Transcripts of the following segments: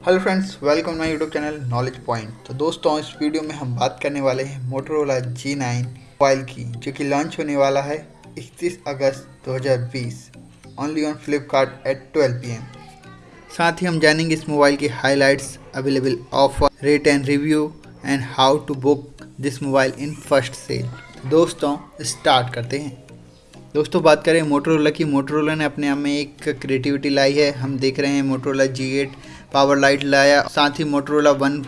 Hello friends welcome my YouTube channel knowledge point तो दोस्तों, इस वीडियो में हम बात करने वाले हैं मोटरोला जी नाइन मोबाइल की, जो कि लॉन्च होने वाला है 31 अगस्त 2020 only on Flipkart at 12 PM साथ ही हम जानेंगे इस मोबाइल की highlights available offer rate and review and how to book this mobile in first sale दोस्तों स्टार्ट करते हैं। दोस्तों, बात करें मोटरोला की। मोटरोला ने अपने आप में एक क्रिएटिविटी लाई है। हम देख रहे हैं Motorola G eight power lite लाया, साथ ही मोटरोला वन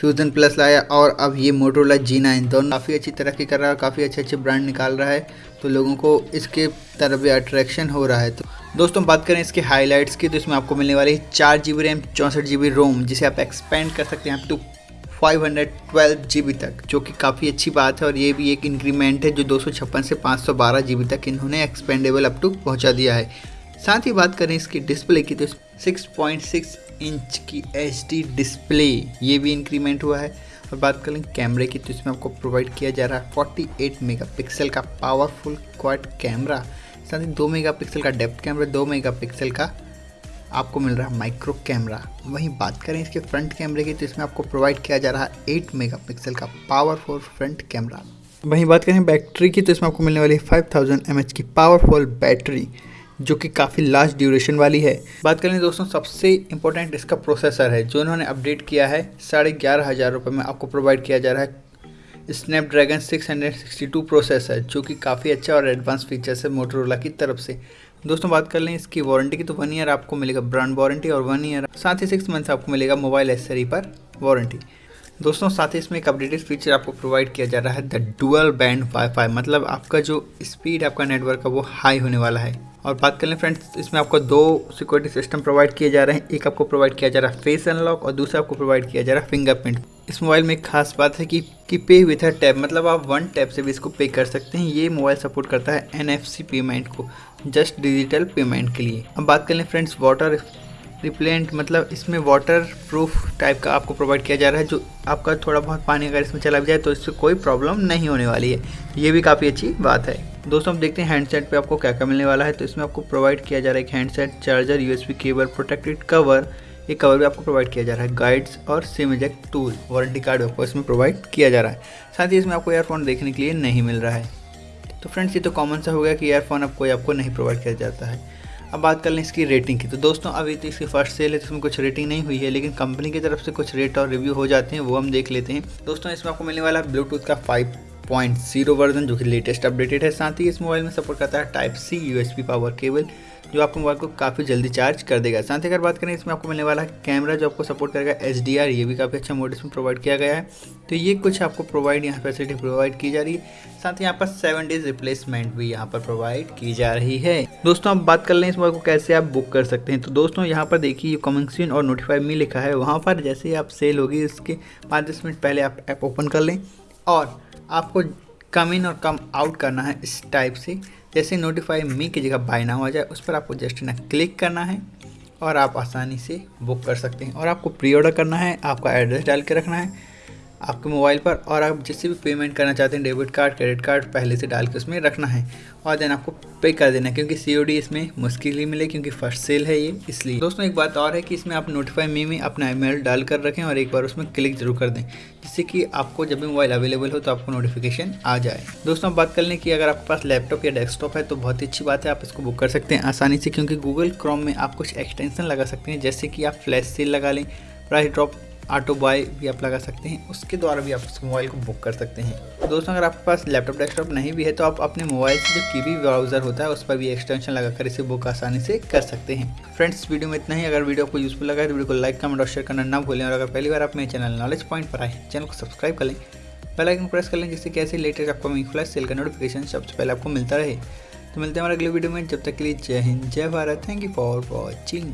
फ्यूज़न प्लस लाया और अब ये मोटरोला जी नाइन दोनों काफ़ी अच्छी तरक्की कर रहा है, काफ़ी अच्छे अच्छे ब्रांड निकाल रहा है तो लोगों को इसके तरफ़ भी अट्रैक्शन हो रहा है। तो दोस्तों, बात करें इसके हाईलाइट्स की तो इसमें आपको मिलने वाली है चार जी बी रैम चौंसठ जी बी रोम जिसे आप एक्सपेंड कर सकते हैं अप टू 512 जीबी तक, जो कि काफ़ी अच्छी बात है और ये भी एक इंक्रीमेंट है जो दो सौ छप्पन से 512 जीबी तक इन्होंने एक्सपेंडेबल अप टू पहुँचा दिया है। साथ ही बात करें इसकी डिस्प्ले की तो 6.6 इंच की एचडी डिस्प्ले ये भी इंक्रीमेंट हुआ है। और बात करें कैमरे की तो इसमें आपको प्रोवाइड किया जा रहा है 48 मेगापिक्सल का पावरफुल क्वाड कैमरा साथ ही दो मेगापिक्सल का डेप्थ कैमरा दो मेगापिक्सल का आपको मिल रहा है माइक्रो कैमरा वहीं बात करें इसके फ्रंट कैमरे की तो इसमें आपको प्रोवाइड किया जा रहा है एट मेगापिक्सल का पावरफुल फ्रंट कैमरा वहीं बात करें बैटरी की तो इसमें आपको मिलने वाली है फाइव थाउज़ेंड की पावरफुल बैटरी जो कि काफ़ी लास्ट ड्यूरेशन वाली है। बात करें दोस्तों, सबसे इंपॉर्टेंट इसका प्रोसेसर है, जो इन्होंने अपडेट किया है, साढ़े ग्यारह हज़ार रुपये में आपको प्रोवाइड किया जा रहा है। स्नैपड्रैगन 662 प्रोसेसर जो कि काफ़ी अच्छा और एडवांस फीचर्स है मोटरोला की तरफ़ से। दोस्तों, बात कर लें इसकी वारंटी की तो वन ईयर आपको मिलेगा ब्रांड वारंटी और वन ईयर साथ ही सिक्स मंथ्स आपको मिलेगा मोबाइल एसेसरी पर वारंटी दोस्तों, साथ ही इसमें एक अपडेटेड फीचर आपको प्रोवाइड किया जा रहा है द डुअल बैंड वाईफाई मतलब आपका जो स्पीड आपका नेटवर्क है वो हाई होने वाला है। और बात कर लें फ्रेंड्स इसमें आपको दो सिक्योरिटी सिस्टम प्रोवाइड किए जा रहे हैं। एक आपको प्रोवाइड किया जा रहा है फेस अनलॉक और दूसरा आपको प्रोवाइड किया जा रहा है फिंगरप्रिंट इस मोबाइल में एक खास बात है कि कि पे विथ अ टैप मतलब आप वन टैप से भी इसको पे कर सकते हैं। ये मोबाइल सपोर्ट करता है एनएफसी पेमेंट को जस्ट डिजिटल पेमेंट के लिए। अब बात कर लें फ्रेंड्स वाटर रिप्लेंट मतलब इसमें वाटर प्रूफ टाइप का आपको प्रोवाइड किया जा रहा है, जो आपका थोड़ा बहुत पानी अगर इसमें चला भी जाए तो इससे कोई प्रॉब्लम नहीं होने वाली है। ये भी काफ़ी अच्छी बात है। दोस्तों हम देखते हैं हैंडसेट पे आपको क्या क्या मिलने वाला है। तो इसमें आपको प्रोवाइड किया जा रहा है एक handset charger USB cable protected cover ये कवर भी आपको प्रोवाइड किया जा रहा है। गाइड्स और SIM eject tool warranty card आपको इसमें प्रोवाइड किया जा रहा है। साथ ही इसमें आपको एयरफोन देखने के लिए नहीं मिल रहा है। तो फ्रेंड्स ये तो कॉमन सा हो गया कि एयरफोन कोई आपको नहीं प्रोवाइड किया जाता है। अब बात कर लें इसकी रेटिंग की। तो दोस्तों, अभी तो इसकी फ़र्स्ट सेल है तो इसमें कुछ रेटिंग नहीं हुई है, लेकिन कंपनी की तरफ़ से कुछ रेट और रिव्यू हो जाते हैं, वो हम देख लेते हैं। दोस्तों, इसमें आपको मिलने वाला ब्लूटूथ का फाइव पॉइंट ज़ीरो वर्जन जो कि लेटेस्ट अपडेटेड है। साथ ही इस मोबाइल में सपोर्ट करता है type C USB power cable जो आपको मोबाइल को काफ़ी जल्दी चार्ज कर देगा। साथ ही अगर बात करें, इसमें आपको मिलने वाला है कैमरा जो आपको सपोर्ट करेगा एच ये भी काफ़ी अच्छा मोड इसमें प्रोवाइड किया गया है। तो ये कुछ आपको प्रोवाइड यहाँ फैसिलिटी प्रोवाइड की जा रही है। साथ ही यहाँ पर सेवन डेज़ रिप्लेसमेंट भी यहाँ पर प्रोवाइड की जा रही है। दोस्तों आप बात कर लें इस मोबाइल को कैसे आप बुक कर सकते हैं। तो दोस्तों, यहाँ पर देखिए कमिंग और नोटिफाई मी लिखा है। वहाँ पर जैसे ही आप सेल होगी, इसके पाँच दस मिनट पहले आप ऐप ओपन कर लें और आपको कम इन और कम आउट करना है इस टाइप से। जैसे नोटिफाई मी की जगह बाय ना हो जाए, उस पर आपको जस्ट ना क्लिक करना है और आप आसानी से बुक कर सकते हैं। और आपको प्री ऑर्डर करना है, आपका एड्रेस डाल के रखना है। आपके मोबाइल पर और आप जिससे भी पेमेंट करना चाहते हैं, डेबिट कार्ड, क्रेडिट कार्ड, पहले से डाल के उसमें रखना है। और देन आपको पे कर देना है, क्योंकि सीओडी इसमें मुश्किल ही मिले, क्योंकि फ़र्स्ट सेल है ये, इसलिए। दोस्तों, एक बात और है कि इसमें आप नोटिफाई मी में अपना ईमेल डाल कर रखें और एक बार उसमें क्लिक ज़रूर कर दें, जिससे कि आपको जब भी मोबाइल अवेलेबल हो तो आपको नोटिफिकेशन आ जाए। दोस्तों बात कर लें कि अगर आपके पास लैपटॉप या डेस्कटॉप है तो बहुत ही अच्छी बात है, आप इसको बुक कर सकते हैं आसानी से, क्योंकि गूगल क्रोम में आप कुछ एक्सटेंशन लगा सकते हैं, जैसे कि आप फ्लैश सेल लगा लें प्राइस ड्रॉप ऑटो बॉय भी आप लगा सकते हैं। उसके द्वारा भी आप उस मोबाइल को बुक कर सकते हैं। दोस्तों, अगर आपके पास लैपटॉप, डेस्कटॉप नहीं भी है तो आप अपने मोबाइल से जो की ब्राउज़र होता है, उस पर भी एक्सटेंशन लगाकर इसे बुक आसानी से कर सकते हैं। फ्रेंड्स, वीडियो में इतना ही। अगर वीडियो आपको यूजफुल लगा है तो वीडियो को लाइक कमेंट और शेयर करना ना भूलें। और अगर पहली बार आप मेरे चैनल नॉलेज पॉइंट पर आए चैनल को सब्सक्राइब कर लें। बेल आइकन प्रेस कर लें, जिससे कैसे लेटेस्ट आपको फ्लैश सेल का नोटिफिकेशन सबसे पहले आपको मिलता रहे। तो मिलते हैं हमारे अगले वीडियो में। जब तक के लिए जय हिंद, जय Bharat. Thank you for watching